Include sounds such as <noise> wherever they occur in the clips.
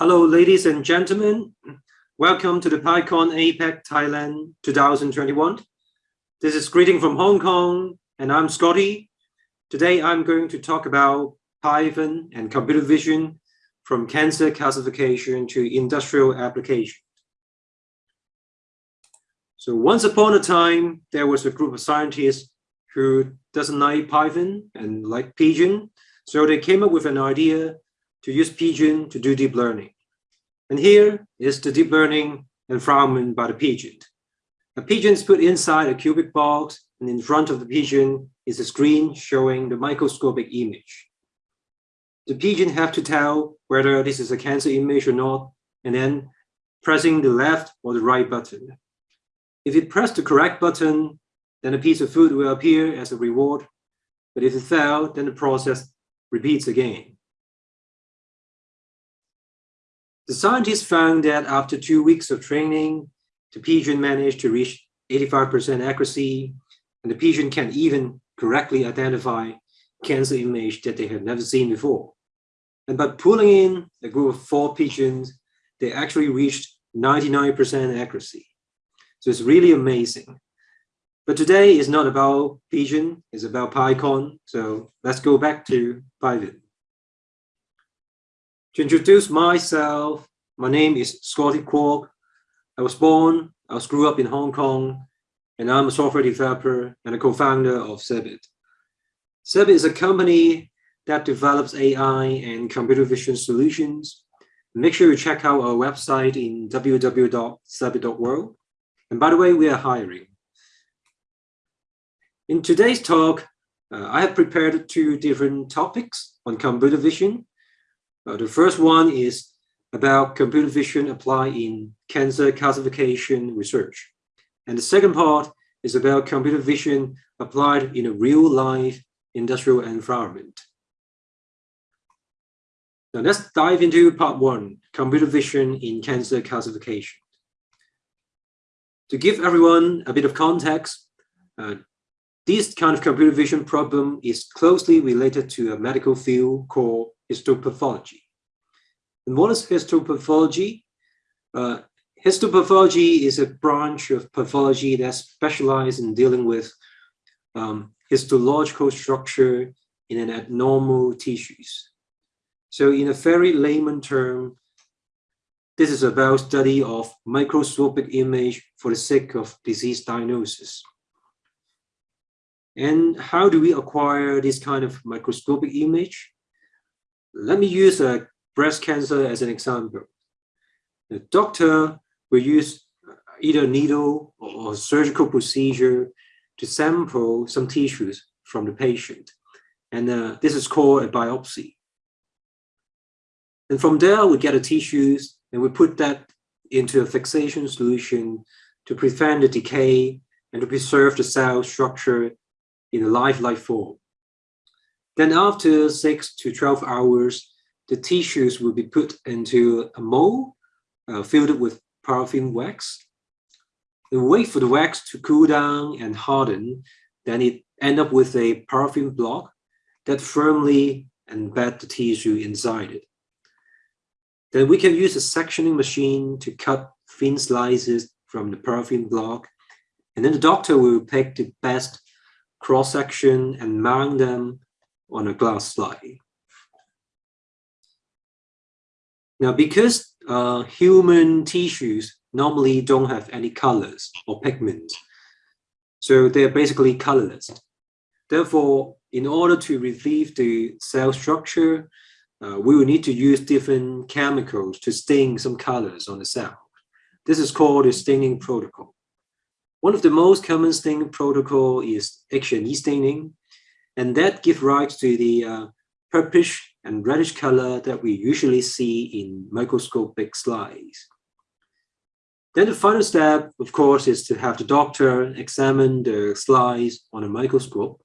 Hello, ladies and gentlemen. Welcome to the PyCon APAC Thailand 2021. This is greeting from Hong Kong, and I'm Scotty. Today, I'm going to talk about Python and computer vision from cancer classification to industrial application. So once upon a time, there was a group of scientists who doesn't like Python and like Pigeon. So they came up with an idea to use Pigeon to do deep learning. And here is the deep learning environment by the Pigeon. The Pigeon is put inside a cubic box and in front of the Pigeon is a screen showing the microscopic image. The Pigeon have to tell whether this is a cancer image or not, and then pressing the left or the right button. If it press the correct button, then a piece of food will appear as a reward. But if it fails, then the process repeats again. The scientists found that after two weeks of training, the pigeon managed to reach 85% accuracy, and the pigeon can even correctly identify cancer image that they had never seen before. And by pulling in a group of four pigeons, they actually reached 99% accuracy. So it's really amazing. But today is not about pigeon, it's about PyCon. So let's go back to Python. To introduce myself, my name is Scotty Kwok. I was born, I was grew up in Hong Kong, and I'm a software developer and a co-founder of Cebit. Cebit is a company that develops AI and computer vision solutions. Make sure you check out our website in www.cebit.world. And by the way, we are hiring. In today's talk, uh, I have prepared two different topics on computer vision uh, the first one is about computer vision applied in cancer classification research. And the second part is about computer vision applied in a real life industrial environment. Now let's dive into part one, computer vision in cancer classification. To give everyone a bit of context, uh, this kind of computer vision problem is closely related to a medical field called histopathology. And what is histopathology? Uh, histopathology is a branch of pathology that specializes in dealing with um, histological structure in an abnormal tissues. So in a very layman term, this is about study of microscopic image for the sake of disease diagnosis. And how do we acquire this kind of microscopic image? Let me use a breast cancer as an example. The doctor will use either needle or surgical procedure to sample some tissues from the patient. And uh, this is called a biopsy. And from there, we get the tissues and we put that into a fixation solution to prevent the decay and to preserve the cell structure in a lifelike form. Then after six to 12 hours, the tissues will be put into a mold uh, filled with paraffin wax. Then wait for the wax to cool down and harden. Then it end up with a paraffin block that firmly embed the tissue inside it. Then we can use a sectioning machine to cut thin slices from the paraffin block. And then the doctor will pick the best cross section and mount them on a glass slide. Now, because uh, human tissues normally don't have any colors or pigments, so they're basically colorless. Therefore, in order to retrieve the cell structure, uh, we will need to use different chemicals to stain some colors on the cell. This is called the staining protocol. One of the most common staining protocol is H&E staining, and that gives rise to the uh, purplish and reddish color that we usually see in microscopic slides. Then the final step, of course, is to have the doctor examine the slides on a microscope.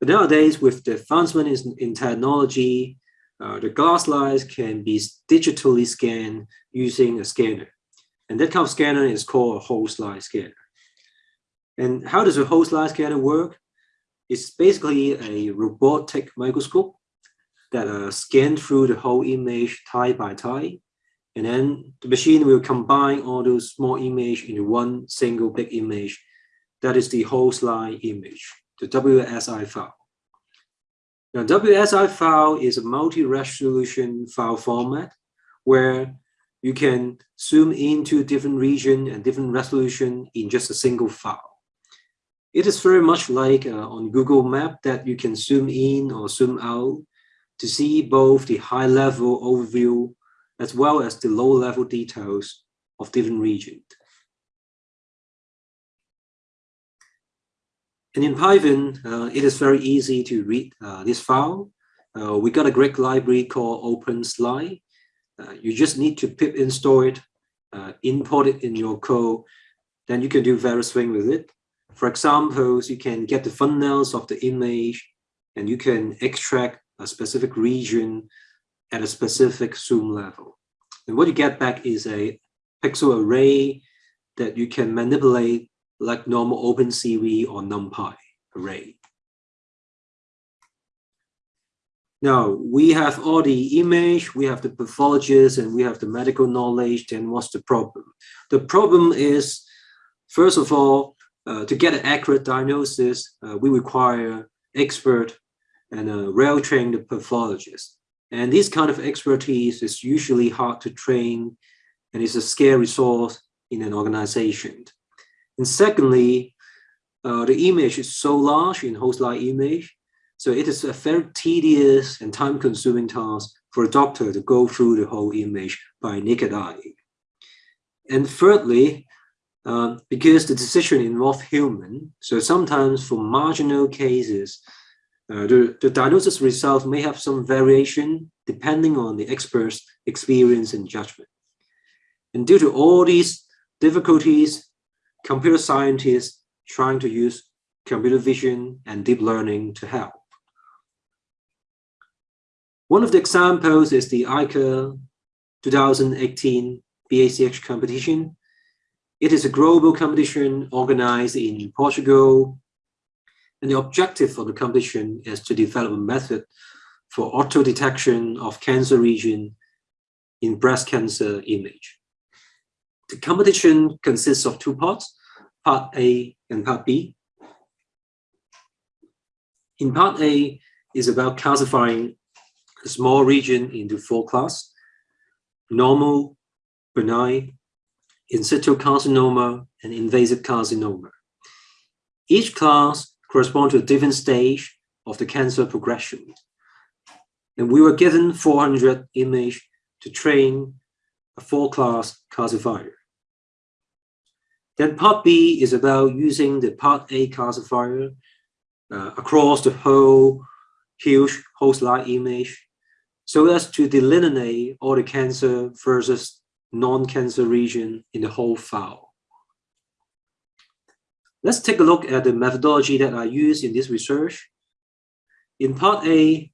But nowadays, with the advancement in, in technology, uh, the glass slides can be digitally scanned using a scanner. And that kind of scanner is called a whole slide scanner. And how does a whole slide scanner work? It's basically a robotic microscope that uh, through the whole image type by type. And then the machine will combine all those small image into one single big image. That is the whole slide image, the WSI file. Now, WSI file is a multi-resolution file format where you can zoom into different region and different resolution in just a single file. It is very much like uh, on Google Map that you can zoom in or zoom out to see both the high level overview as well as the low level details of different regions. And in Python, uh, it is very easy to read uh, this file. Uh, we got a great library called OpenSlide. Uh, you just need to pip install it, uh, import it in your code, then you can do various things with it. For example, you can get the thumbnails of the image and you can extract a specific region at a specific zoom level. And what you get back is a pixel array that you can manipulate like normal OpenCV or NumPy array. Now, we have all the image, we have the pathologist, and we have the medical knowledge, then what's the problem? The problem is, first of all, uh, to get an accurate diagnosis, uh, we require expert and well-trained pathologist. And this kind of expertise is usually hard to train and is a scarce resource in an organization. And secondly, uh, the image is so large in whole slide image, so it is a very tedious and time-consuming task for a doctor to go through the whole image by naked eye. And thirdly, um, because the decision involves human, so sometimes for marginal cases, uh, the, the diagnosis result may have some variation depending on the expert's experience and judgment. And due to all these difficulties, computer scientists trying to use computer vision and deep learning to help. One of the examples is the ICIAR 2018 BACH competition, it is a global competition organized in Portugal. And the objective of the competition is to develop a method for auto detection of cancer region in breast cancer image. The competition consists of two parts, part A and part B. In part A is about classifying a small region into four classes, normal, benign, in situ carcinoma, and invasive carcinoma. Each class corresponds to a different stage of the cancer progression. And we were given 400 image to train a four-class classifier. Then part B is about using the part A classifier uh, across the whole huge whole slide image so as to delineate all the cancer versus non-cancer region in the whole file. Let's take a look at the methodology that I use in this research. In part A,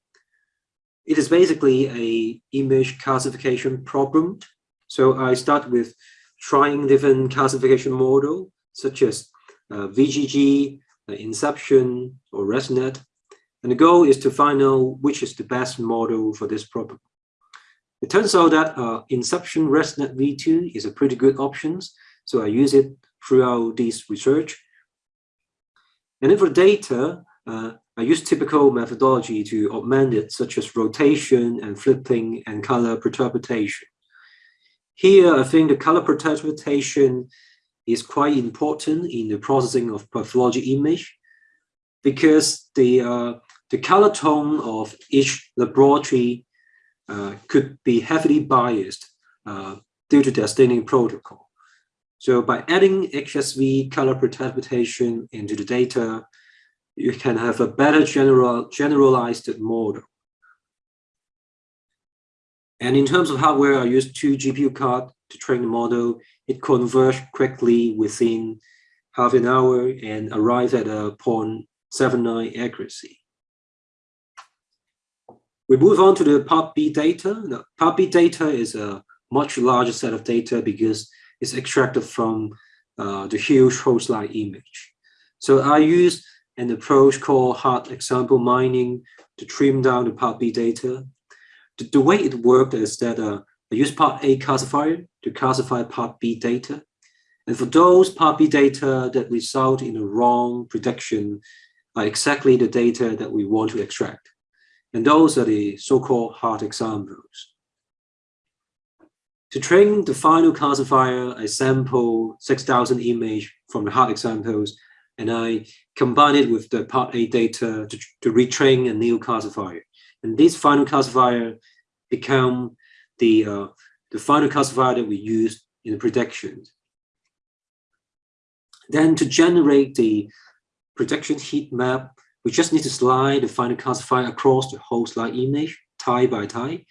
it is basically a image classification problem. So I start with trying different classification model, such as uh, VGG, uh, Inception, or ResNet. And the goal is to find out which is the best model for this problem. It turns out that uh, Inception ResNet v2 is a pretty good option, so I use it throughout this research. And then for data, uh, I use typical methodology to augment it, such as rotation and flipping and color perturbation. Here, I think the color perturbation is quite important in the processing of pathology image because the, uh, the color tone of each laboratory could be heavily biased uh, due to their staining protocol. So by adding HSV color perturbation into the data, you can have a better general, generalized model. And in terms of hardware, I used two GPU cards to train the model. It converged quickly within half an hour and arrived at a 0.79 accuracy. We move on to the part B data. Now, part B data is a much larger set of data because it's extracted from uh, the huge whole slide image. So I use an approach called hard example mining to trim down the part B data. The, the way it worked is that uh, I use part A classifier to classify part B data. And for those part B data that result in a wrong prediction are exactly the data that we want to extract. And those are the so-called hard examples. To train the final classifier, I sample 6,000 image from the hard examples, and I combine it with the part A data to, to retrain a new classifier. And this final classifier become the, uh, the final classifier that we use in the predictions. Then to generate the prediction heat map, we just need to slide the final classifier across the whole slide image, tie by tie,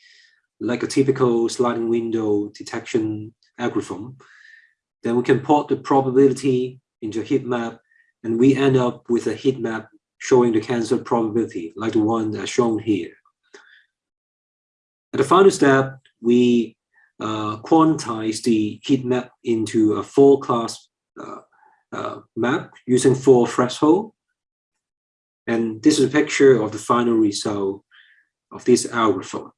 like a typical sliding window detection algorithm. Then we can port the probability into a heat map, and we end up with a heat map showing the cancer probability, like the one that's shown here. At the final step, we uh, quantize the heat map into a four-class uh, uh, map using four threshold. And this is a picture of the final result of this algorithm.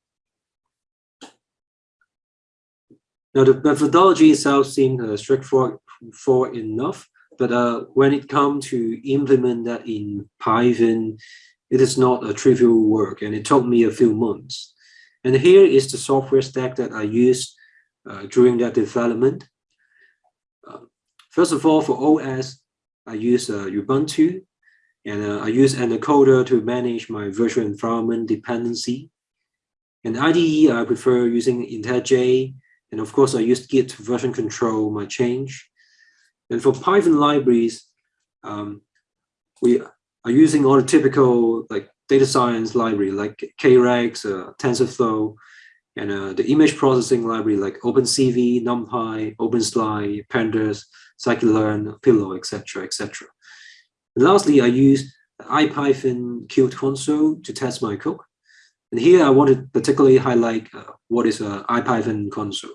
Now, the methodology itself seems uh, straightforward enough, but uh, when it comes to implement that in Python, it is not a trivial work, and it took me a few months. And here is the software stack that I used uh, during that development. Uh, first of all, for OS, I use uh, Ubuntu, and uh, I use Anaconda to manage my virtual environment dependency. And IDE, I prefer using IntelliJ and of course, I use Git version control my change. And for Python libraries, um, we are using all the typical like data science library like Keras, uh, TensorFlow, and uh, the image processing library like OpenCV, NumPy, OpenSlide, Pandas, Scikit-learn, Pillow, etc., etc. Lastly, I use IPython Qt console to test my code. And here I want to particularly highlight uh, what is a IPython console.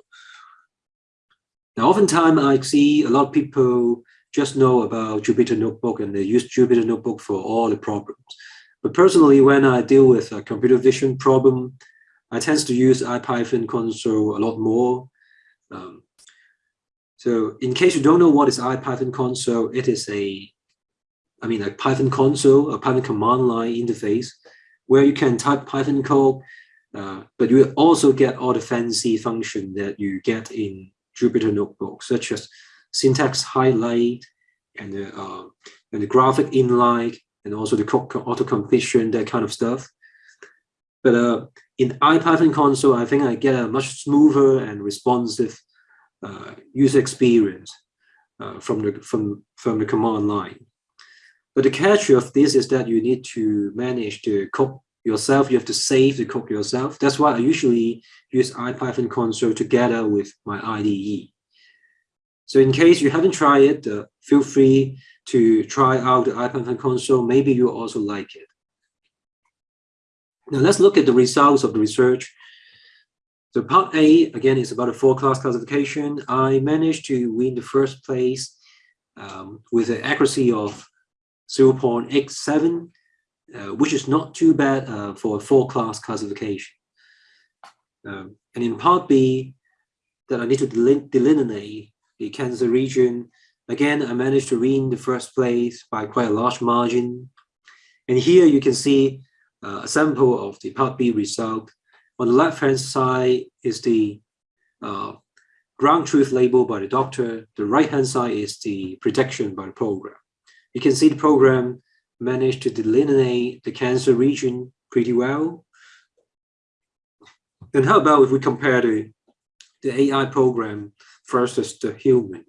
Now, oftentimes I see a lot of people just know about Jupyter Notebook and they use Jupyter Notebook for all the problems. But personally, when I deal with a computer vision problem, I tend to use IPython console a lot more. Um, so in case you don't know what is IPython console, it is a, I mean, a Python console, a Python command line interface where you can type Python code, uh, but you also get all the fancy function that you get in Jupyter Notebook, such as syntax highlight and the, uh, and the graphic inline, and also the auto completion, that kind of stuff. But uh, in IPython console, I think I get a much smoother and responsive uh, user experience uh, from the from from the command line. But the catch of this is that you need to manage the code yourself. You have to save the code yourself. That's why I usually use IPython console together with my IDE. So in case you haven't tried it, uh, feel free to try out the IPython console. Maybe you also like it. Now let's look at the results of the research. So part A, again, is about a four-class classification. I managed to win the first place um, with an accuracy of 0.87, uh, which is not too bad uh, for a four-class classification. Um, and in part B, that I need to delineate the cancer region. Again, I managed to win the first place by quite a large margin. And here you can see uh, a sample of the part B result. On the left-hand side is the uh, ground truth label by the doctor. The right-hand side is the prediction by the program. You can see the program managed to delineate the cancer region pretty well. And how about if we compare the, the AI program versus the human?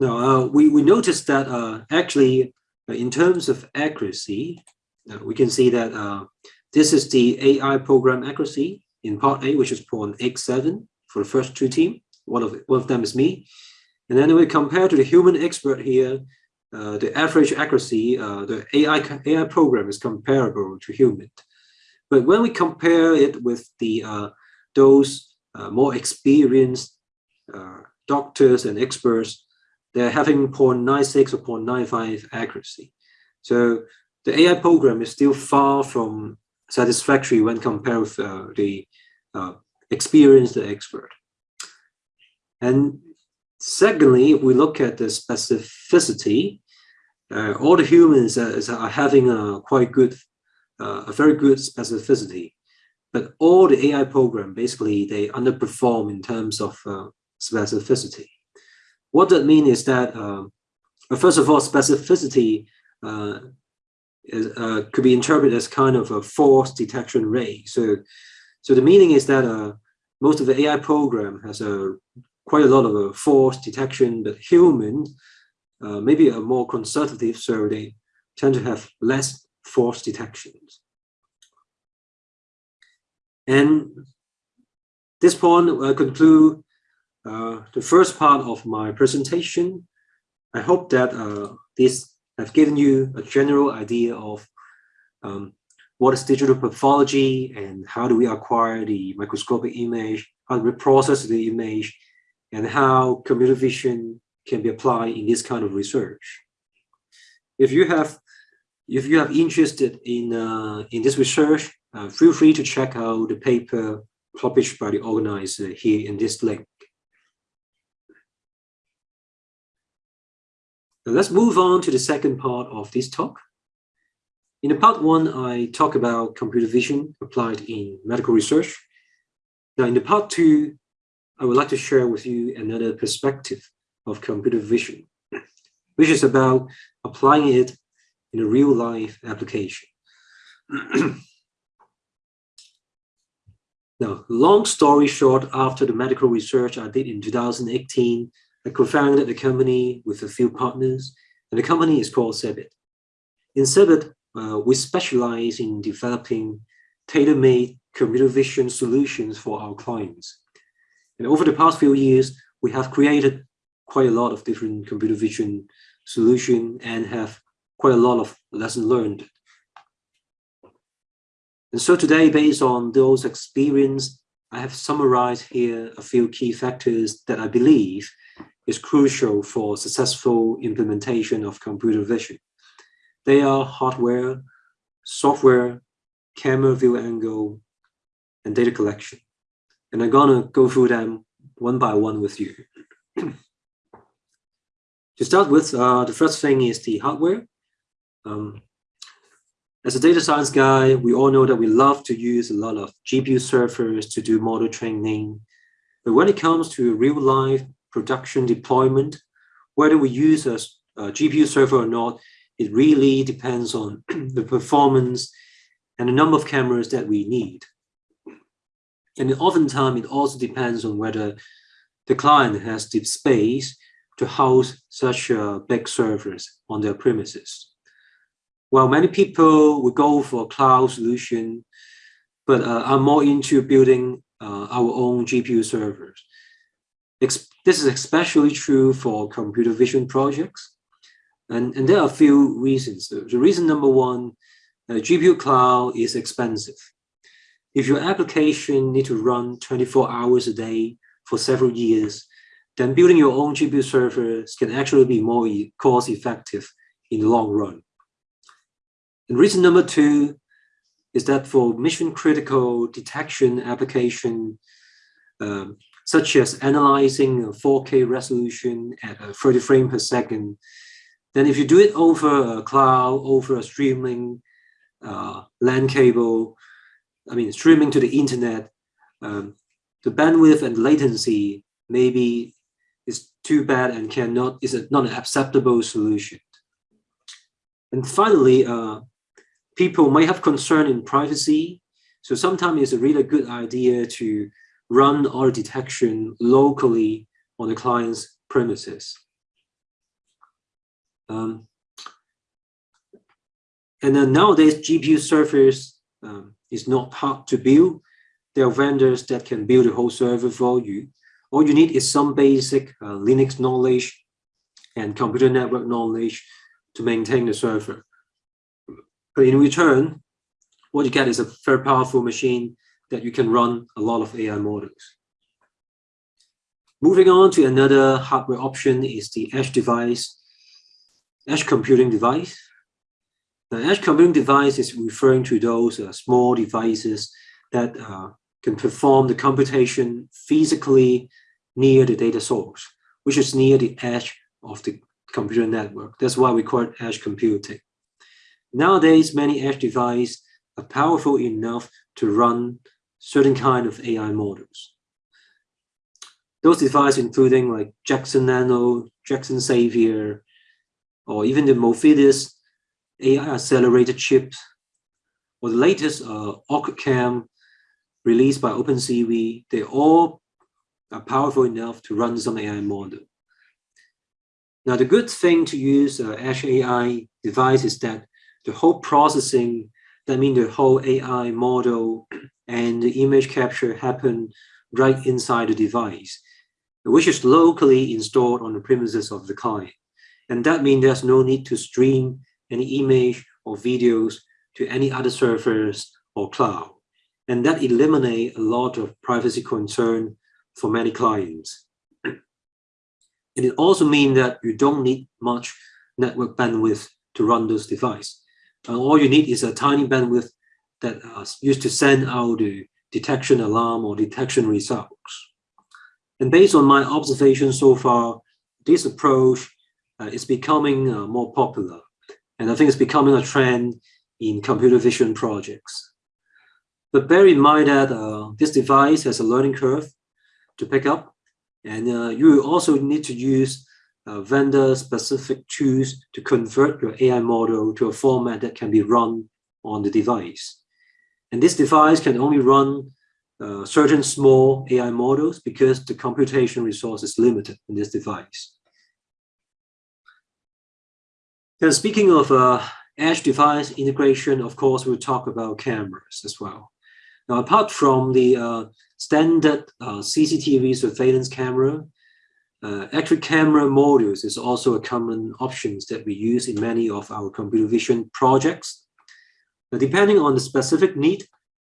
Now, uh, we, we noticed that uh, actually, uh, in terms of accuracy, uh, we can see that uh, this is the AI program accuracy in part A, which is 0.87 for the first two team. One of, one of them is me. And then we compare to the human expert here, uh, the average accuracy, uh, the AI, AI program is comparable to human. But when we compare it with the uh, those uh, more experienced uh, doctors and experts, they're having 0.96 or 0.95 accuracy. So the AI program is still far from satisfactory when compared with uh, the experienced expert. And secondly, if we look at the specificity, uh, all the humans are, having a quite good, uh, a very good specificity. But all the AI program, basically, they underperform in terms of uh, specificity. What that means is that, uh, first of all, specificity uh, is, uh, could be interpreted as kind of a false detection rate. So, so the meaning is that uh, most of the AI program has a quite a lot of a false detection, but human uh, maybe a more conservative, survey, tend to have less false detections. And this point, I conclude uh, the first part of my presentation. I hope that uh, this have given you a general idea of um, what is digital pathology and how do we acquire the microscopic image, how do we process the image, and how computer vision can be applied in this kind of research. If you have if you have interested in uh, in this research, uh, feel free to check out the paper published by the organizer here in this link. Now let's move on to the second part of this talk. In the part one, I talk about computer vision applied in medical research. Now in the part two, I would like to share with you another perspective of computer vision, which is about applying it in a real life application. <clears throat> now, long story short, after the medical research I did in 2018, I co-founded the company with a few partners, and the company is called Cebit. In Cebit, uh, we specialize in developing tailor-made computer vision solutions for our clients. And over the past few years, we have created quite a lot of different computer vision solution and have quite a lot of lessons learned. And so today, based on those experience, I have summarized here a few key factors that I believe is crucial for successful implementation of computer vision. They are hardware, software, camera view angle, and data collection. And I'm gonna go through them one by one with you. <clears throat> To start with, uh, the first thing is the hardware. Um, as a data science guy, we all know that we love to use a lot of GPU servers to do model training. But when it comes to real life production deployment, whether we use a, a GPU server or not, it really depends on <clears throat> the performance and the number of cameras that we need. And oftentimes it also depends on whether the client has the space to house such uh, big servers on their premises. Well, many people would go for a cloud solution, but uh, are more into building uh, our own GPU servers. Ex this is especially true for computer vision projects. And, and there are a few reasons. The reason number one, uh, GPU cloud is expensive. If your application need to run 24 hours a day for several years, then building your own GPU servers can actually be more cost effective in the long run. And reason number two is that for mission critical detection application, um, such as analyzing a 4K resolution at a 30 frame per second, then if you do it over a cloud, over a streaming uh, LAN cable, I mean, streaming to the internet, um, the bandwidth and latency maybe is too bad and cannot is a, not an acceptable solution. And finally, uh, people might have concern in privacy. So sometimes it's a really good idea to run our detection locally on the client's premises. Um, and then nowadays, GPU servers um, is not hard to build. There are vendors that can build a whole server for you. All you need is some basic uh, Linux knowledge and computer network knowledge to maintain the server. But in return, what you get is a very powerful machine that you can run a lot of AI models. Moving on to another hardware option is the edge device, edge computing device. The edge computing device is referring to those uh, small devices that uh, can perform the computation physically near the data source, which is near the edge of the computer network. That's why we call it edge computing. Nowadays, many edge devices are powerful enough to run certain kind of AI models. Those devices including like Jetson Nano, Jetson Xavier, or even the Movidius AI accelerated chips, or the latest uh, OrchidCam released by OpenCV, they all are powerful enough to run some AI model. Now, the good thing to use uh, Edge AI device is that the whole processing, that means the whole AI model and the image capture happen right inside the device, which is locally installed on the premises of the client. And that means there's no need to stream any image or videos to any other servers or cloud. And that eliminate a lot of privacy concern for many clients. <clears throat> and it also means that you don't need much network bandwidth to run those devices. And all you need is a tiny bandwidth that is used to send out the detection alarm or detection results. And based on my observation so far, this approach uh, is becoming uh, more popular. And I think it's becoming a trend in computer vision projects. But bear in mind that uh, this device has a learning curve to pick up. And uh, you also need to use uh, vendor-specific tools to convert your AI model to a format that can be run on the device. And this device can only run uh, certain small AI models because the computation resource is limited in this device. Speaking of uh, edge device integration, of course, we'll talk about cameras as well. Now, apart from the uh, standard uh, CCTV surveillance camera, uh, camera modules is also a common options that we use in many of our computer vision projects. Now, depending on the specific need,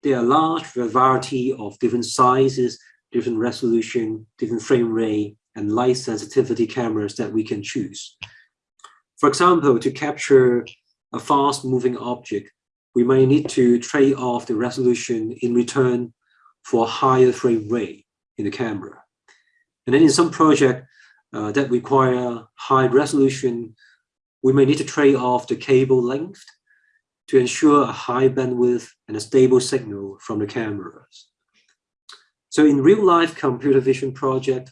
there are large variety of different sizes, different resolution, different frame rate, and light sensitivity cameras that we can choose. For example, to capture a fast moving object, we may need to trade off the resolution in return for a higher frame rate in the camera. And then in some project uh, that require high resolution, we may need to trade off the cable length to ensure a high bandwidth and a stable signal from the cameras. So in real life computer vision project,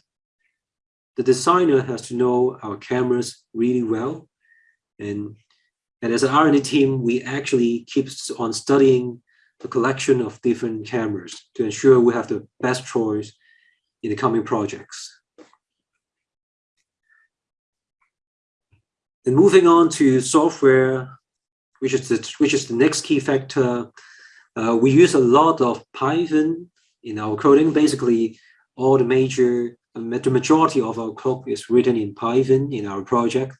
the designer has to know our cameras really well and, and as an R&D team, we actually keep on studying the collection of different cameras to ensure we have the best choice in the coming projects. And moving on to software, which is the, which is the next key factor, uh, we use a lot of Python in our coding. Basically, all the major, the majority of our code is written in Python in our project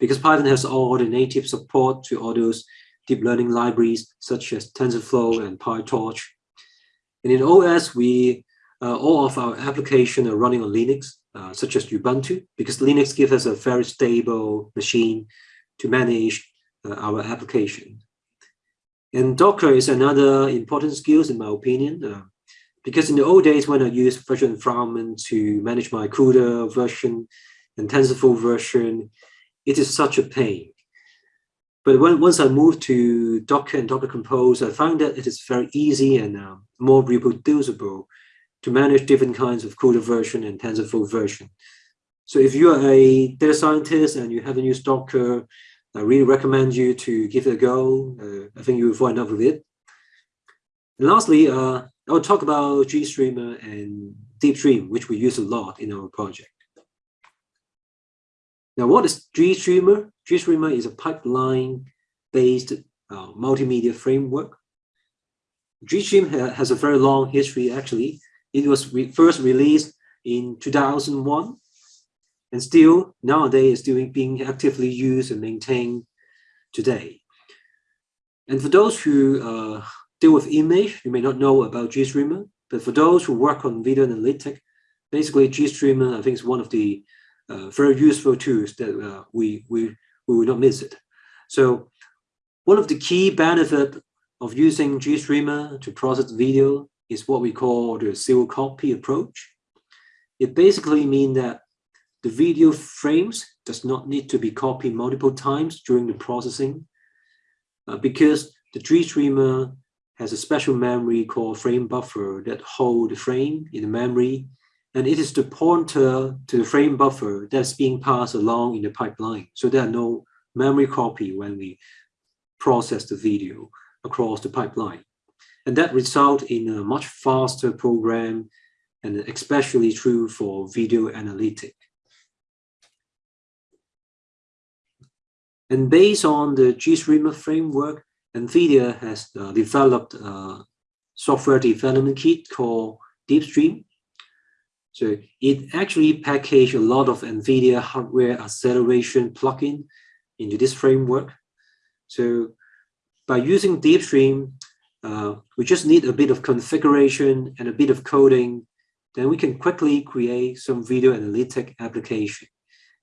because Python has all the native support to all those deep learning libraries such as TensorFlow and PyTorch. And in OS, we uh, all of our applications are running on Linux, uh, such as Ubuntu, because Linux gives us a very stable machine to manage uh, our application. And Docker is another important skills in my opinion, uh, because in the old days when I used virtual environment to manage my CUDA version and TensorFlow version, it is such a pain. But when, once I moved to Docker and Docker Compose, I found that it is very easy and uh, more reproducible to manage different kinds of CUDA version and TensorFlow version. So if you are a data scientist and you haven't used Docker, I really recommend you to give it a go. Uh, I think you will find in love with it. And lastly, uh, I'll talk about GStreamer and DeepStream, which we use a lot in our project. Now, what is GStreamer? GStreamer is a pipeline-based uh, multimedia framework. GStream ha has a very long history, actually. It was re first released in 2001, and still nowadays is still being actively used and maintained today. And for those who uh, deal with image, you may not know about GStreamer, but for those who work on video analytics, basically GStreamer, I think is one of the very useful tools that uh, we, we, we will not miss it. So one of the key benefit of using GStreamer to process video is what we call the zero copy approach. It basically means that the video frames does not need to be copied multiple times during the processing uh, because the GStreamer has a special memory called frame buffer that hold the frame in the memory and it is the pointer to the frame buffer that's being passed along in the pipeline. So there are no memory copy when we process the video across the pipeline. And that results in a much faster program and especially true for video analytic. And based on the GStreamer framework, NVIDIA has uh, developed a software development kit called DeepStream. So it actually packaged a lot of NVIDIA hardware acceleration plugin into this framework. So by using DeepStream, uh, we just need a bit of configuration and a bit of coding, then we can quickly create some video analytic application.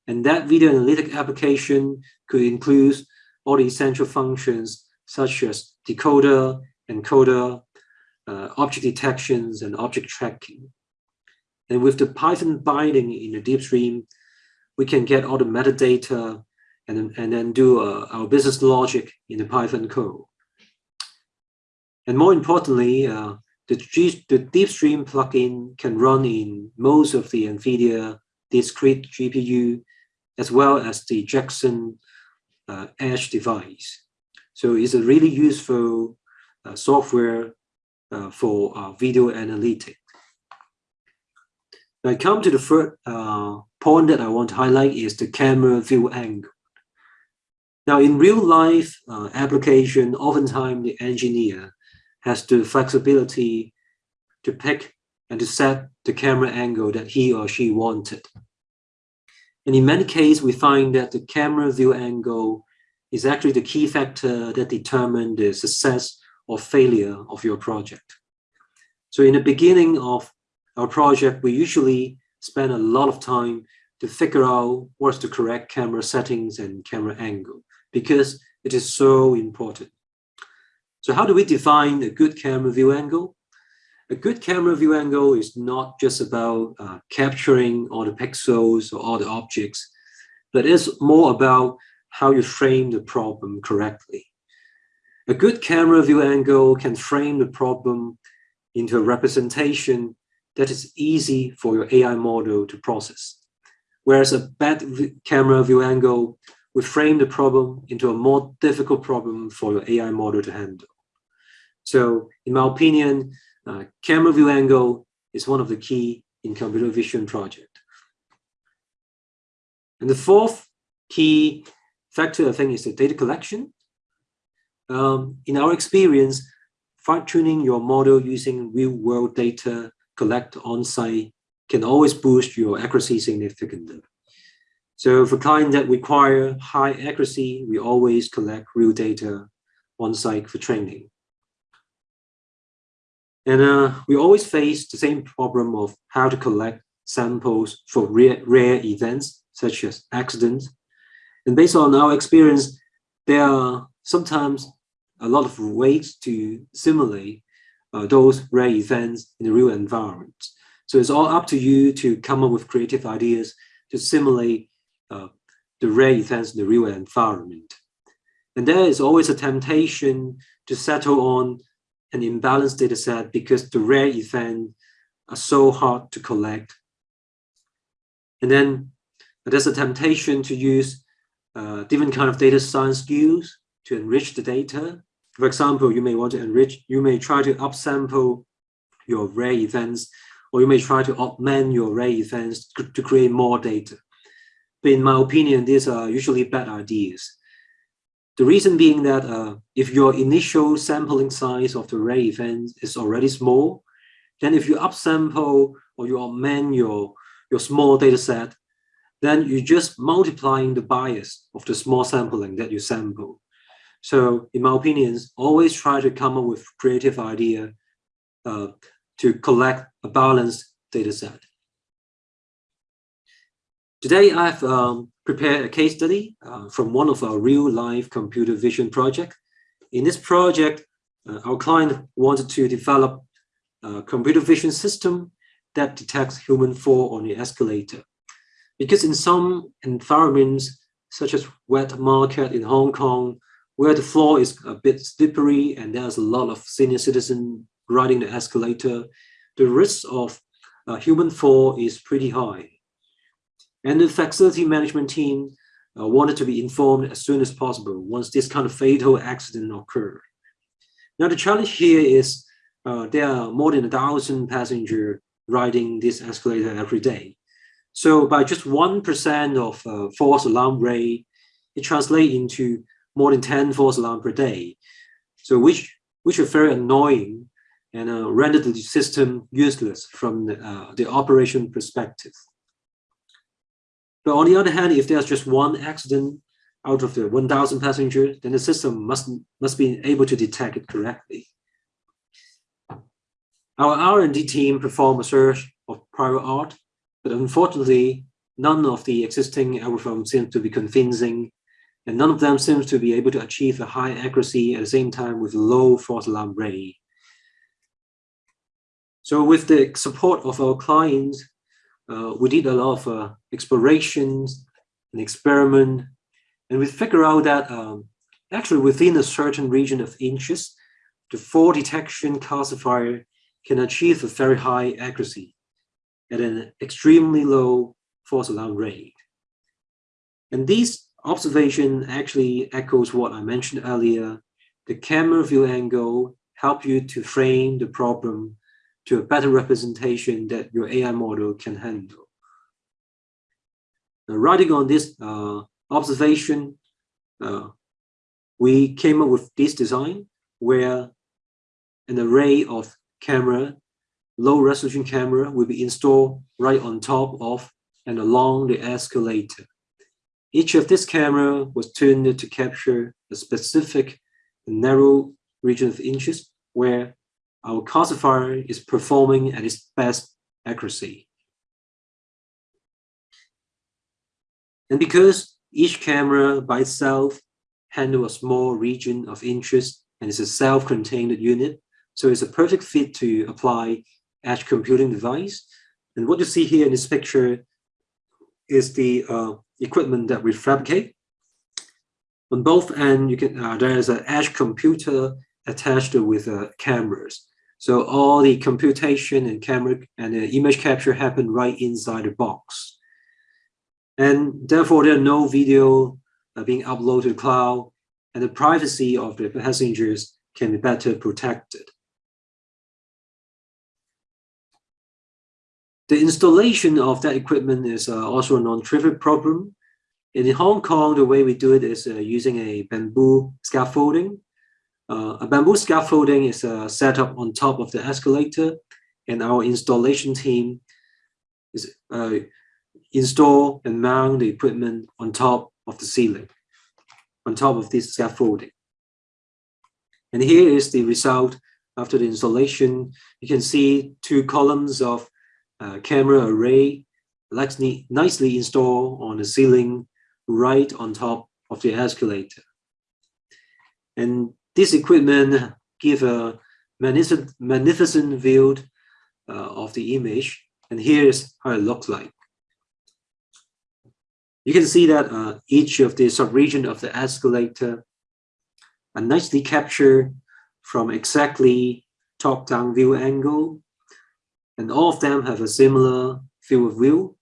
And that video analytic application could include all the essential functions such as decoder, encoder, uh, object detections, and object tracking. And with the Python binding in the DeepStream, we can get all the metadata and, and then do uh, our business logic in the Python code. And more importantly, uh, the, G, the DeepStream plugin can run in most of the NVIDIA discrete GPU, as well as the Jetson uh, Edge device. So it's a really useful uh, software uh, for uh, video analytics. I come to the third uh, point that I want to highlight is the camera view angle. Now in real life uh, application, oftentimes the engineer has the flexibility to pick and to set the camera angle that he or she wanted. And in many cases, we find that the camera view angle is actually the key factor that determine the success or failure of your project. So in the beginning of our project, we usually spend a lot of time to figure out what's the correct camera settings and camera angle because it is so important. So how do we define a good camera view angle? A good camera view angle is not just about uh, capturing all the pixels or all the objects, but it's more about how you frame the problem correctly. A good camera view angle can frame the problem into a representation that is easy for your AI model to process. Whereas a bad camera view angle will frame the problem into a more difficult problem for your AI model to handle. So in my opinion, uh, camera view angle is one of the key in computer vision project. And the fourth key factor, I think, is the data collection. Um, in our experience, fine-tuning your model using real-world data collect on-site can always boost your accuracy significantly. So for clients that require high accuracy, we always collect real data on-site for training. And uh, we always face the same problem of how to collect samples for rare, rare events, such as accidents. And based on our experience, there are sometimes a lot of ways to simulate those rare events in the real environment. So it's all up to you to come up with creative ideas to simulate uh, the rare events in the real environment. And there is always a temptation to settle on an imbalanced data set because the rare events are so hard to collect. And then there's a temptation to use uh, different kind of data science skills to enrich the data for example, you may want to enrich, you may try to upsample your rare events, or you may try to augment your rare events to create more data. But in my opinion, these are usually bad ideas. The reason being that uh, if your initial sampling size of the rare event is already small, then if you upsample or you augment your, your small data set, then you're just multiplying the bias of the small sampling that you sample. So in my opinions, always try to come up with creative idea uh, to collect a balanced data set. Today, I've um, prepared a case study uh, from one of our real-life computer vision project. In this project, uh, our client wanted to develop a computer vision system that detects human fall on the escalator. Because in some environments, such as wet market in Hong Kong, where the floor is a bit slippery and there's a lot of senior citizen riding the escalator, the risk of uh, human fall is pretty high. And the facility management team uh, wanted to be informed as soon as possible once this kind of fatal accident occurred. Now the challenge here is uh, there are more than a thousand passengers riding this escalator every day. So by just 1% of uh, false alarm rate, it translates into more than 10 false alarm per day. So which, which are very annoying and uh, render the system useless from the, uh, the operation perspective. But on the other hand, if there's just one accident out of the 1,000 passengers, then the system must, must be able to detect it correctly. Our R&D team performed a search of prior art, but unfortunately, none of the existing algorithms seem to be convincing, and none of them seems to be able to achieve a high accuracy at the same time with low false alarm rate. So with the support of our clients, uh, we did a lot of uh, explorations and experiment, and we figure out that um, actually within a certain region of interest, the fall detection classifier can achieve a very high accuracy at an extremely low false alarm rate. And this observation actually echoes what I mentioned earlier. The camera view angle help you to frame the problem to a better representation that your AI model can handle. Now, on this uh, observation, uh, we came up with this design where an array of camera, low resolution camera will be installed right on top of and along the escalator. Each of this camera was tuned to capture a specific narrow region of interest where our classifier is performing at its best accuracy. And because each camera by itself handle a small region of interest and is a self-contained unit, so it's a perfect fit to apply edge computing device. And what you see here in this picture is the uh, equipment that we fabricate. On both ends, you can uh, there is an edge computer attached with uh, cameras. So all the computation and camera and the image capture happen right inside the box. And therefore, there are no video uh, being uploaded to the cloud, and the privacy of the passengers can be better protected. The installation of that equipment is uh, also a non-trivial problem. In Hong Kong, the way we do it is uh, using a bamboo scaffolding. Uh, a bamboo scaffolding is uh, set up on top of the escalator, and our installation team is uh, install and mount the equipment on top of the ceiling, on top of this scaffolding. And here is the result after the installation. You can see two columns of uh, camera array nicely, installed on the ceiling right on top of the escalator. And this equipment give a magnificent, magnificent view uh, of the image. And here's how it looks like. You can see that uh, each of the subregion of the escalator are nicely captured from exactly top-down view angle and all of them have a similar field of view.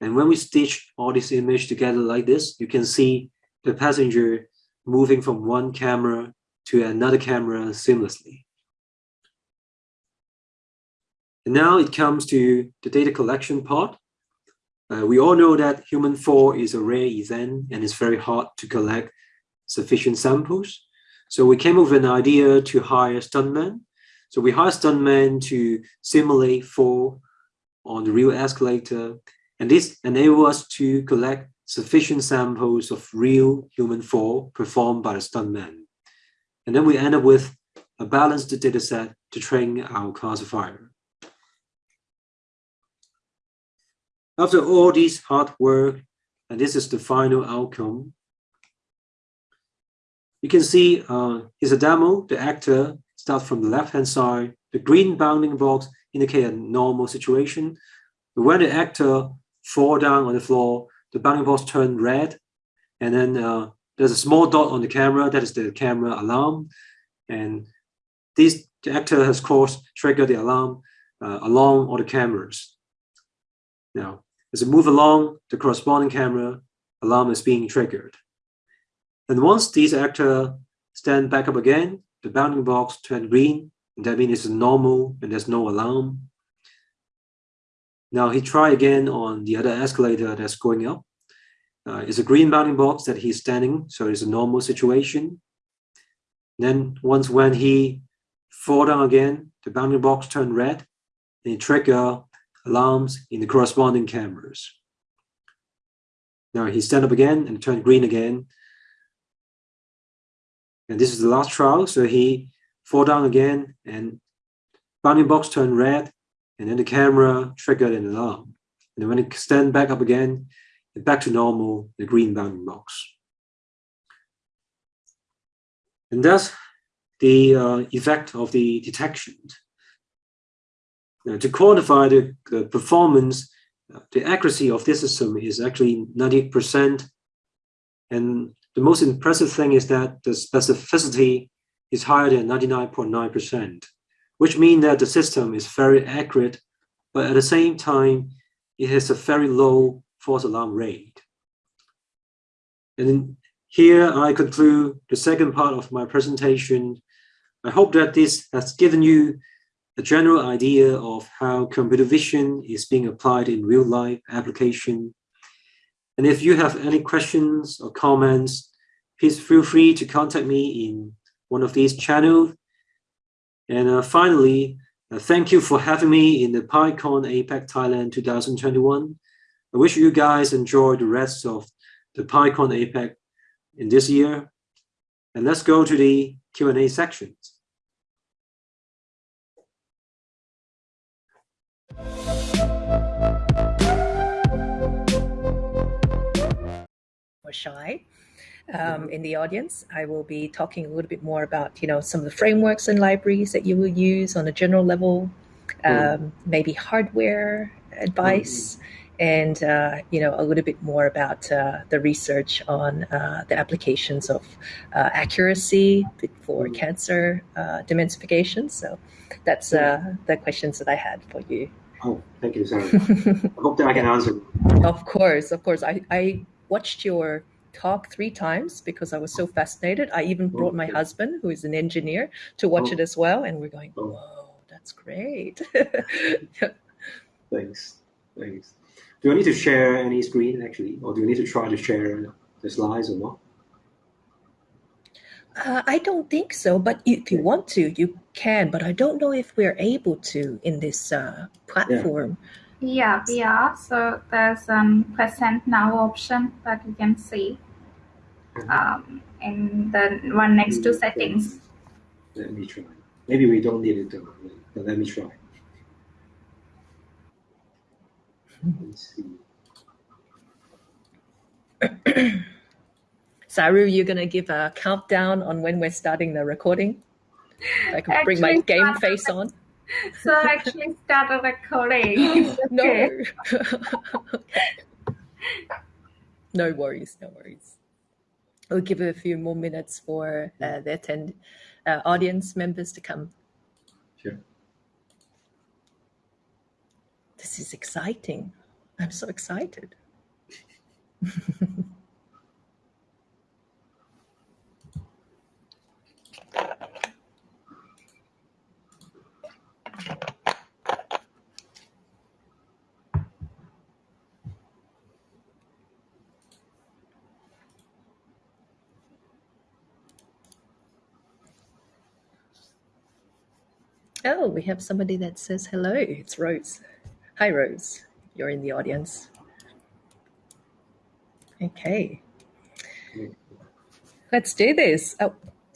And when we stitch all this image together like this, you can see the passenger moving from one camera to another camera seamlessly. And now it comes to the data collection part. Uh, we all know that human fall is a rare event and it's very hard to collect sufficient samples. So we came up with an idea to hire stuntmen so we hire stuntmen to simulate fall on the real escalator, and this enables us to collect sufficient samples of real human fall performed by the stuntman. And then we end up with a balanced data set to train our classifier. After all this hard work, and this is the final outcome, you can see uh, here's a demo. The actor starts from the left-hand side. The green bounding box indicate a normal situation. When the actor fall down on the floor, the bounding box turn red, and then uh, there's a small dot on the camera. That is the camera alarm, and this actor has course triggered the alarm uh, along all the cameras. Now, as it move along, the corresponding camera alarm is being triggered. And once these actor stand back up again, the bounding box turn green, that means it's normal and there's no alarm. Now he try again on the other escalator that's going up. Uh, it's a green bounding box that he's standing, so it's a normal situation. Then once when he fall down again, the bounding box turn red, and trigger alarms in the corresponding cameras. Now he stand up again and turn green again. And this is the last trial. So he fall down again and bounding box turn red and then the camera triggered an alarm. And when it stand back up again, back to normal, the green bounding box. And that's the uh, effect of the detection. Now, to quantify the, the performance, uh, the accuracy of this system is actually 90%. And the most impressive thing is that the specificity is higher than 99.9%, which means that the system is very accurate, but at the same time, it has a very low false alarm rate. And here I conclude the second part of my presentation. I hope that this has given you a general idea of how computer vision is being applied in real life application. And if you have any questions or comments, please feel free to contact me in one of these channels. And uh, finally, uh, thank you for having me in the PyCon APAC Thailand 2021. I wish you guys enjoy the rest of the PyCon APAC in this year. And let's go to the Q&A sections. Or shy um, in the audience. I will be talking a little bit more about, you know, some of the frameworks and libraries that you will use on a general level, um, maybe hardware advice, and uh, you know a little bit more about uh, the research on uh, the applications of uh, accuracy for cancer uh, dementification. So that's uh, the questions that I had for you. Oh, thank you, Sarah. <laughs> I hope that I can answer. Of course, of course. I, I watched your talk three times because I was so fascinated. I even brought my husband, who is an engineer, to watch it as well, and we're going, "Whoa, that's great!" <laughs> <laughs> Thanks, thanks. Do I need to share any screen actually, or do you need to try to share the slides or not? Uh, I don't think so, but if you want to, you can. But I don't know if we're able to in this uh, platform. Yeah. Yeah, we are. So there's um present now option that you can see um, in the one next to settings. Let me try. Maybe we don't need it though, but let me try. Let's see. <coughs> Saru, you're gonna give a countdown on when we're starting the recording. I can actually, bring my game face on. So I actually started recording. <gasps> no. <laughs> no worries, no worries. We'll give it a few more minutes for uh, the attend uh, audience members to come. Sure. This is exciting. I'm so excited. <laughs> Oh, we have somebody that says hello. It's Rose. Hi, Rose. You're in the audience. Okay. Let's do this. Oh,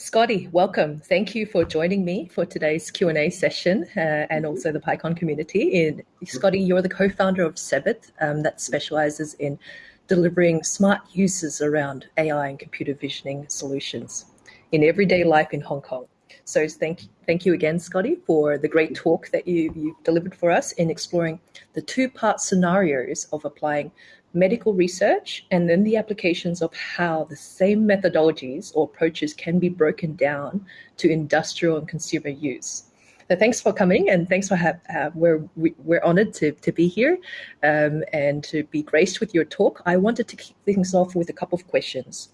Scotty, welcome. Thank you for joining me for today's Q&A session uh, and also the PyCon community. In, Scotty, you're the co-founder of Sebit um, that specializes in delivering smart uses around AI and computer visioning solutions in everyday life in Hong Kong. So thank, thank you again, Scotty, for the great talk that you, you've delivered for us in exploring the two-part scenarios of applying medical research and then the applications of how the same methodologies or approaches can be broken down to industrial and consumer use. So thanks for coming and thanks for have, uh, we're, we, are we are honored to, to be here um, and to be graced with your talk. I wanted to kick things off with a couple of questions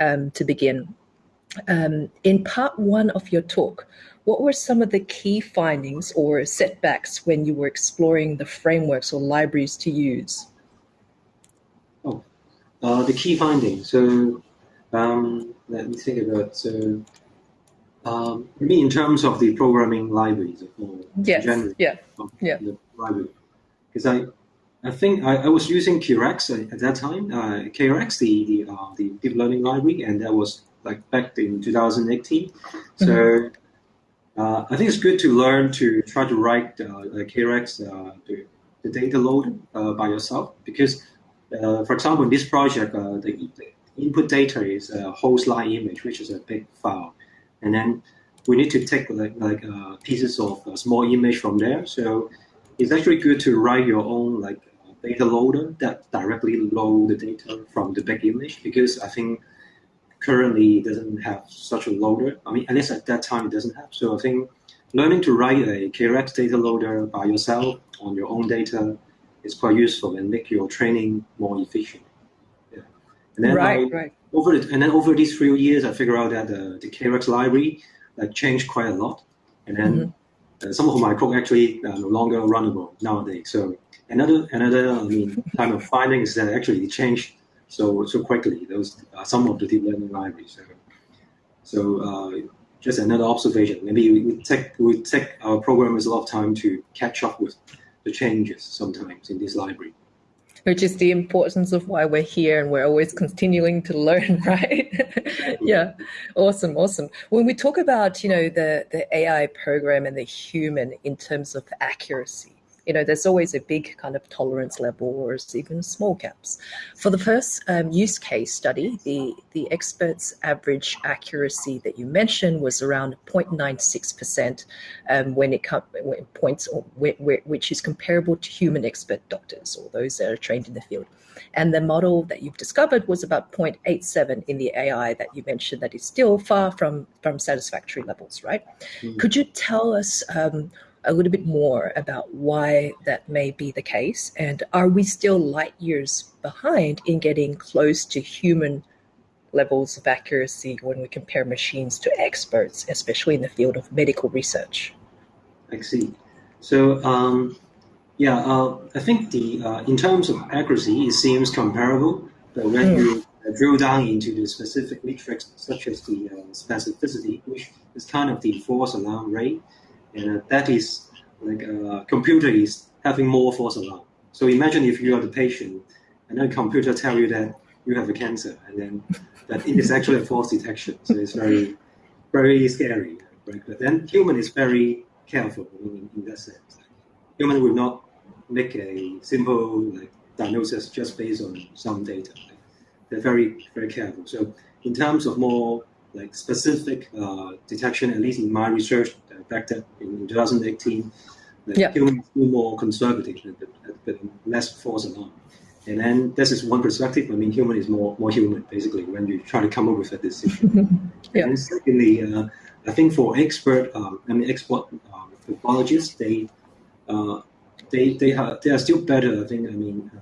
um, to begin. Um, in part one of your talk, what were some of the key findings or setbacks when you were exploring the frameworks or libraries to use? Uh, the key findings. So um, let me think about so. Um, I mean, in terms of the programming libraries, or yes, yeah, yeah, the library, because I, I think I, I was using Keras at, at that time. Uh, Keras, the the, uh, the deep learning library, and that was like back in 2018. So. Mm-hmm. Uh, I think it's good to learn to try to write uh, Keras, uh, the, the data load uh, by yourself because for example, in this project, uh, the, input data is a whole slide image, which is a big file. And then we need to take like, like uh, pieces of a small image from there. So it's actually good to write your own like data loader that directly load the data from the big image because I think currently it doesn't have such a loader. I mean, at least at that time it doesn't have. So I think learning to write a Keras data loader by yourself on your own data is quite useful and make your training more efficient. Yeah. And then right, I, right. Over the, and then over these few years, I figured out that the, the Keras library like changed quite a lot. And then mm-hmm. uh, some of my code actually uh, no longer runnable nowadays. So another another I mean kind of finding is that actually it changed so so quickly. Those uh, some of the deep learning libraries. So, so uh, just another observation. Maybe we take we take our programmers a lot of time to catch up with the changes sometimes in this library. Which is the importance of why we're here and we're always continuing to learn, <laughs> right? yeah, awesome, awesome. When we talk about, you know, the, the AI program and the human in terms of accuracy, you know, there's always a big kind of tolerance level or even small gaps. For the first um, use case study, the, the expert's average accuracy that you mentioned was around 0.96% um, when it comes points, or which is comparable to human expert doctors or those that are trained in the field. And the model that you've discovered was about 0.87 in the AI that you mentioned that is still far from, from satisfactory levels, right? Mm. Could you tell us um, a little bit more about why that may be the case? And are we still light years behind in getting close to human levels of accuracy when we compare machines to experts, especially in the field of medical research? I see. So, um, yeah, uh, I think the uh, in terms of accuracy, it seems comparable. But when mm. you uh, drill down into the specific metrics, such as the uh, specificity, which is kind of the false alarm rate, and uh, that is like a uh, computer is having more false alarm. So imagine if you are the patient, and then computer tell you that you have a cancer, and then that it is actually a false detection. So it's very, very scary. Right? But then human is very careful in, in that sense. Human will not make a simple like diagnosis just based on some data. They're very, very careful. So in terms of more like specific uh, detection, at least in my research back then in 2018, the yeah. humans were more conservative, a bit less false alarm. And then this is one perspective. I mean, human is more more human, basically, when you try to come up with a decision. <laughs> yeah. And secondly, uh, I think for expert, um, I mean, expert um, pathologists, they uh, they they have they are still better. I think. I mean, uh,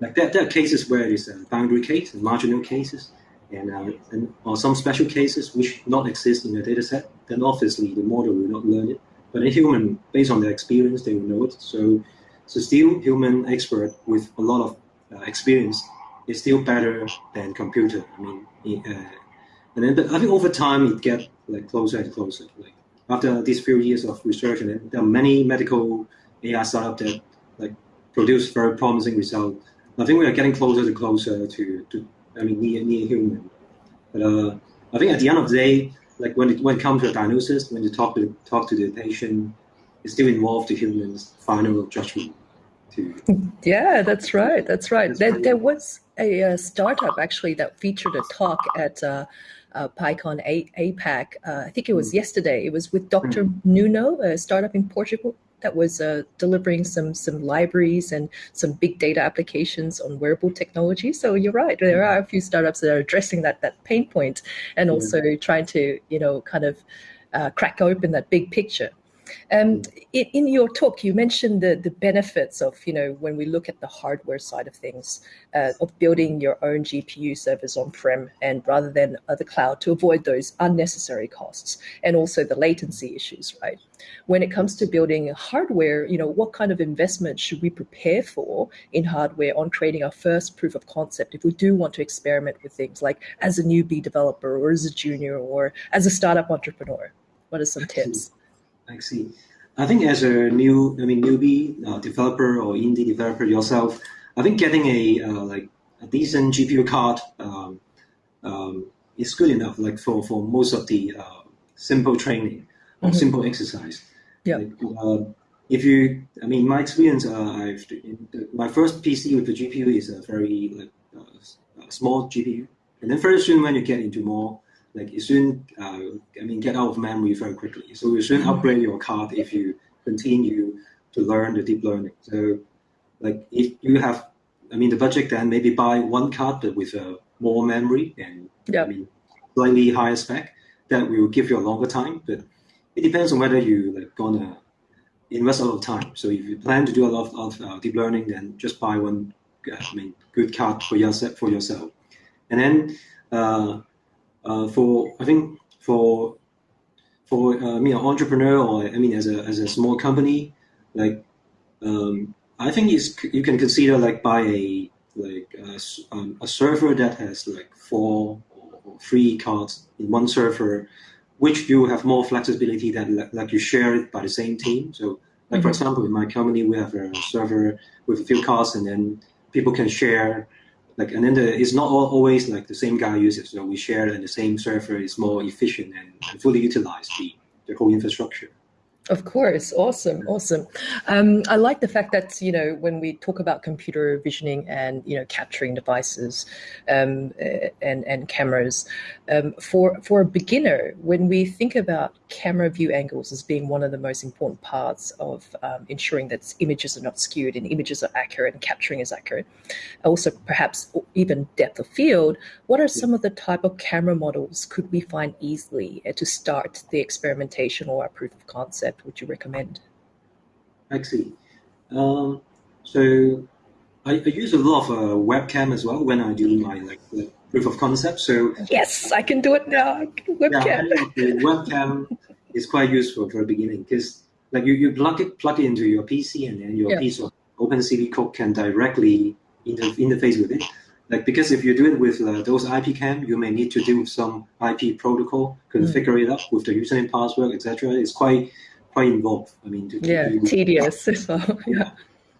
like there, there are cases where it's a boundary case, marginal cases, and, uh, and some special cases which not exist in the data set, then obviously the model will not learn it. But a human, based on their experience, they will know it. So, so still human expert with a lot of uh, experience is still better than computer. I mean, uh, and then but I think over time it get like closer and closer. Like after these few years of research, and there are many medical AI startups that like produce very promising results. I think we are getting closer and closer to, to I mean, near, near human. But uh, I think at the end of the day, like when it when it comes to a diagnosis, when you talk to talk to the patient, it still involves the human's final judgment. To yeah, that's right. That's right. That's There, there was a, uh startup actually that featured a talk at uh, uh, PyCon A- APAC. Uh, I think it was Mm. yesterday. It was with Dr. Nuno, a startup in Portugal that was uh, delivering some some libraries and some big data applications on wearable technology. So you're right. There are a few startups that are addressing that that pain point and also trying to you know kind of uh, crack open that big picture. Um, in, in your talk, you mentioned the, the benefits of, you know, when we look at the hardware side of things, uh, of building your own GPU servers on-prem and rather than the cloud to avoid those unnecessary costs and also the latency issues, right? When it comes to building hardware, you know, what kind of investment should we prepare for in hardware on creating our first proof of concept if we do want to experiment with things like as a newbie developer or as a junior or as a startup entrepreneur? What are some tips? I see. I think as a new, I mean, newbie uh, developer or indie developer yourself, I think getting a uh, like a decent GPU card um, um, is good enough. Like for, for most of the uh, simple training or Mhm. simple exercise. Yeah. Like, uh, if you, I mean, my experience, uh, I've my first PC with the GPU is a very like uh, uh, small GPU, and then very soon when you get into more like you soon, uh, I mean, get out of memory very quickly. So you soon upgrade your card if you continue to learn the deep learning. So, like if you have, I mean, the budget, then maybe buy one card but with uh, more memory and Yeah. I mean, slightly higher spec that will give you a longer time. But it depends on whether you like gonna invest a lot of time. So if you plan to do a lot of, of uh, deep learning, then just buy one, uh, I mean, good card for yourself. For yourself, and then uh, uh, for I think for for uh, me, an entrepreneur, or I mean, as a as a small company, like um, I think it's, you can consider like buy a like a, um, a server that has like four or three cards in one server, which you have more flexibility that like, like you share it by the same team. So, like for Mhm. example, in my company, we have a server with a few cards, and then people can share. Like, and then the, it's not always like the same guy uses. So we share, and the same server is more efficient and, and fully utilize the, the whole infrastructure. Of course, awesome, awesome. Um, I like the fact that you know when we talk about computer visioning and you know capturing devices um, and and cameras, um, for for a beginner, when we think about camera view angles as being one of the most important parts of um, ensuring that images are not skewed and images are accurate and capturing is accurate, also perhaps even depth of field. What are some of the type of camera models could we find easily eh, to start the experimentation or our proof of concept? Would you recommend? I see. Um, so I, I use a lot of uh, webcam as well when I do my like proof of concept. So Yes, I can do it now. Webcam. The webcam is quite useful for the beginning because like you, you plug it plug it into your PC and then your Yeah. piece of OpenCV code can directly inter- interface with it. Like because if you do it with uh, those IP cam, you may need to do some IP protocol, configure it up with the username, password, etc. It's quite quite involved. I mean, to, Yeah, tedious. <laughs> So, yeah.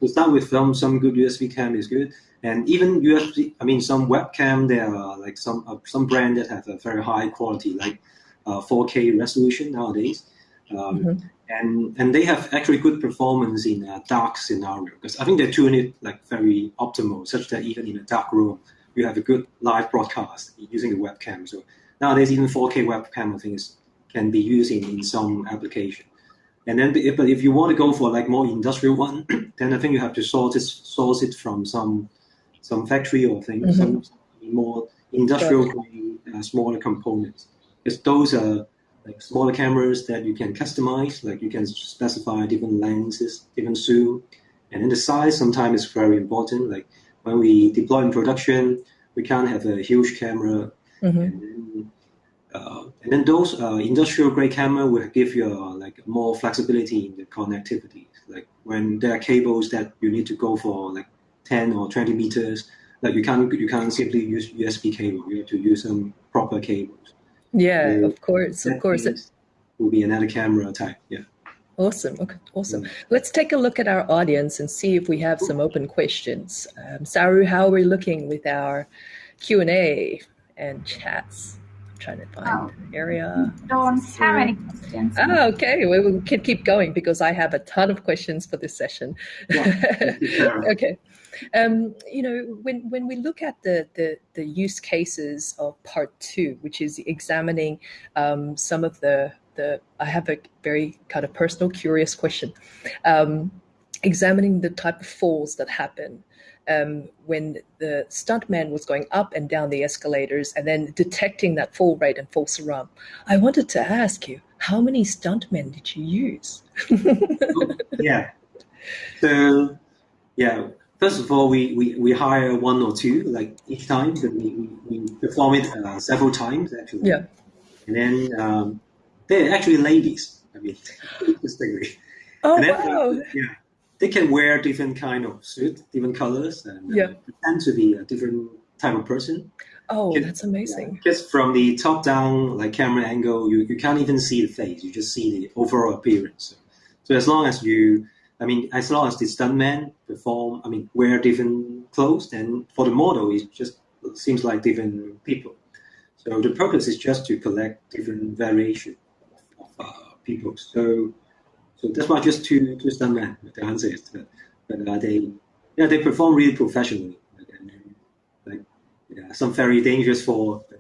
to start with some some good USB cam is good, and even USB. I mean, some webcam there are like some uh, some brand that have a very high quality, like uh, 4K resolution nowadays, um, Mhm. and and they have actually good performance in a dark scenario because I think they tune it like very optimal, such that even in a dark room you have a good live broadcast using the webcam. So nowadays even 4K webcam I think is, can be used in, in some application. And then, if, but if you want to go for like more industrial one, <clears throat> then I think you have to source it, source it from some some factory or thing, Mhm. some more industrial grade, uh, smaller components. Because those are like smaller cameras that you can customize, like you can specify different lenses, different zoom, and then the size sometimes is very important. Like when we deploy in production, we can't have a huge camera Mhm. and then, uh, and then those uh, industrial grade camera will give you uh, like more flexibility in the connectivity. Like when there are cables that you need to go for like 10 or 20 meters, like you can't you can't simply use USB cable. You have to use some proper cables. Yeah, So of course, of course. means will be another camera type. Yeah. Awesome. Okay, awesome. Mm. Let's take a look at our audience and see if we have some open questions. Um, Saru, how are we looking with our Q and A and chats? Trying to find oh, area. Don't have any questions. Oh, okay. We, we can keep going because I have a ton of questions for this session. Yeah, <laughs> okay. Um, you know, when, when we look at the, the, the use cases of part two, which is examining um, some of the, the, I have a very kind of personal, curious question. Um, examining the type of falls that happen um, when the stuntman was going up and down the escalators and then detecting that fall rate and false alarm. I wanted to ask you, how many stuntmen did you use? <laughs> yeah. So, yeah, first of all, we, we, we hire one or two, like each time, but we, we, we perform it uh, several times, actually. Yeah. And then um, they're actually ladies, I mean, <laughs> interestingly. Oh, then, wow. yeah they can wear different kind of suit, different colors, and yeah. uh, tend to be a different type of person. Oh, that's amazing. Yeah, just from the top down, like camera angle, you, you can't even see the face. You just see the overall appearance. So as long as you, I mean, as long as the stuntman perform, I mean, wear different clothes, then for the model, it just seems like different people. So the purpose is just to collect different variation of, of uh, people. So so that's why just to two two stuntmen. The answer is that, but uh, they yeah they perform really professionally. Like, yeah, some very dangerous for. <laughs>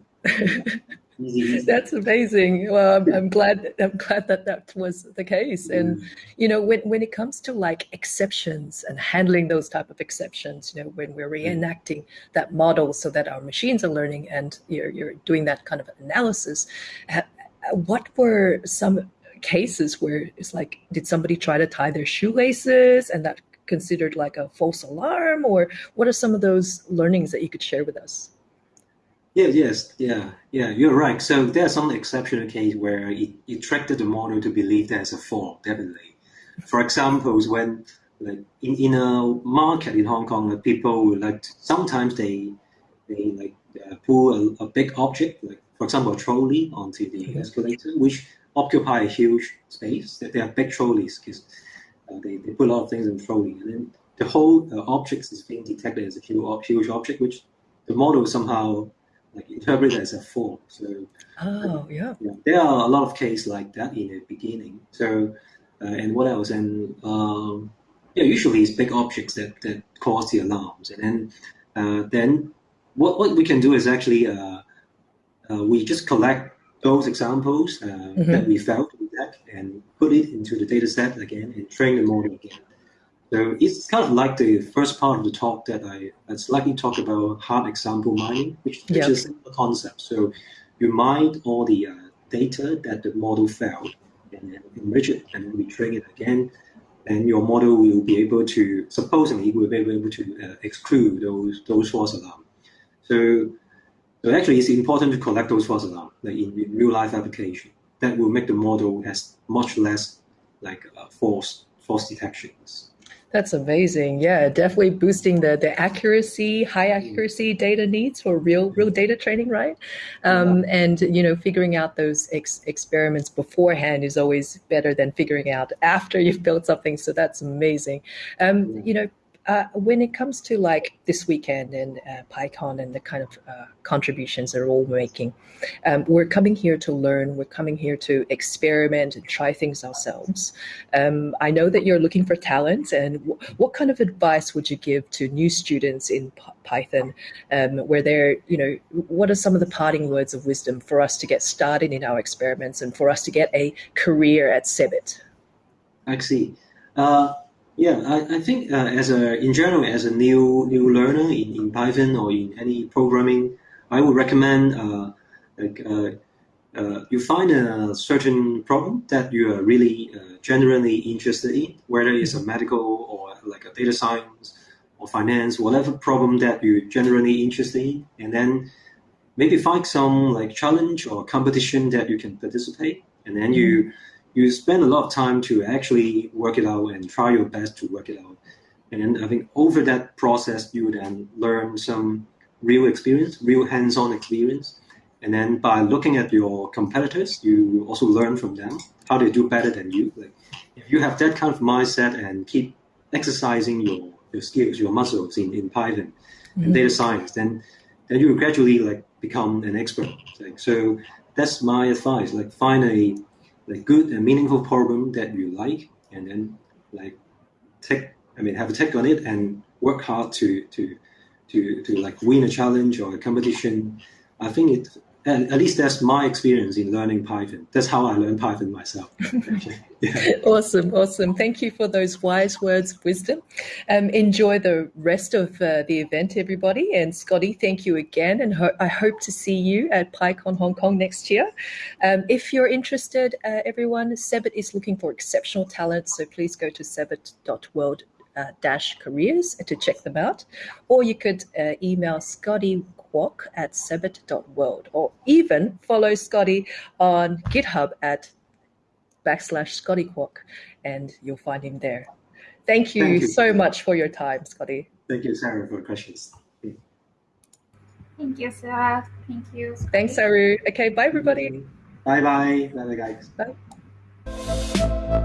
That's amazing. Well, I'm, I'm, glad. I'm glad that that was the case. And mm. you know, when when it comes to like exceptions and handling those type of exceptions, you know, when we're mm. reenacting that model so that our machines are learning, and you're you're doing that kind of analysis, what were some cases where it's like, did somebody try to tie their shoelaces and that considered like a false alarm? Or what are some of those learnings that you could share with us? Yeah, yes, yeah, yeah, you're right. So there's some exceptional case where it, it tricked the model to believe there's a fall, definitely. For example, when like in, in a market in Hong Kong, like people will like sometimes they they like uh, pull a, a, big object, like for example a trolley onto the mm-hmm. escalator, which occupy a huge space. They are big trolleys because uh, they, they put a lot of things in trolley. And then the whole uh, object is being detected as a huge, huge object, which the model somehow like interpreted as a fall. So oh yeah. yeah, there are a lot of cases like that in the beginning. So uh, and what else? And um, yeah, usually it's big objects that, that cause the alarms. And then uh, then what what we can do is actually uh, uh, we just collect those examples uh, mm-hmm. that we found in that and put it into the data set again and train the model again. So it's kind of like the first part of the talk that I, I slightly talked about hard example mining, which, which yep. is a concept. So you mine all the uh, data that the model found and then enrich it and then retrain it again. And your model will be able to, supposedly, will be able to uh, exclude those those false alarms. So so actually, it's important to collect those false alarms like in, in, real life application. That will make the model has much less like uh, false false detections. That's amazing. Yeah, definitely boosting the the accuracy, high accuracy data needs for real real data training, right? Um, yeah. And you know, figuring out those ex- experiments beforehand is always better than figuring out after you've built something. So that's amazing. Um, you know, uh, when it comes to like this weekend and uh, PyCon and the kind of uh, contributions they're all making, um, we're coming here to learn. We're coming here to experiment and try things ourselves. Um, I know that you're looking for talent, and what kind of advice would you give to new students in P- Python, um, where they're, you know, what are some of the parting words of wisdom for us to get started in our experiments and for us to get a career at CeBIT? See. Uh, yeah, I, I think uh, as a in general as a new new learner in, in Python or in any programming, I would recommend uh, like uh, uh you find a certain problem that you are really uh, genuinely interested in, whether it's a medical or like a data science or finance, whatever problem that you're generally interested in, and then maybe find some like challenge or competition that you can participate, and then you mm-hmm you spend a lot of time to actually work it out and try your best to work it out. And I think over that process, you then learn some real experience, real hands-on experience. And then by looking at your competitors, you also learn from them how they do better than you. Like if you have that kind of mindset and keep exercising your, your skills, your muscles in, in Python mm-hmm. and data science, then then you will gradually like become an expert. Like, so that's my advice. Like find a like good and meaningful problem that you like, and then like take I mean have a take on it and work hard to to to to like win a challenge or a competition. I think it and at least that's my experience in learning Python. That's how I learned Python myself. <laughs> yeah. Awesome, awesome. Thank you for those wise words of wisdom. Um, enjoy the rest of uh, the event, everybody. And Scotty, thank you again. And ho- I hope to see you at PyCon Hong Kong next year. Um, if you're interested, uh, everyone, CEBIT is looking for exceptional talent. So please go to cebit.world uh, dash careers to check them out. Or you could uh, email Scotty Kwok at cebit.world or even follow Scotty on GitHub at backslash Scotty Kwok and you'll find him there. Thank you, Thank you, so much for your time, Scotty. Thank you, Sarah, for the questions. Thank you, Sarah. Thank you. Scotty. Thanks, Saru. Okay, bye, everybody. Bye-bye. Bye-bye, guys. Bye.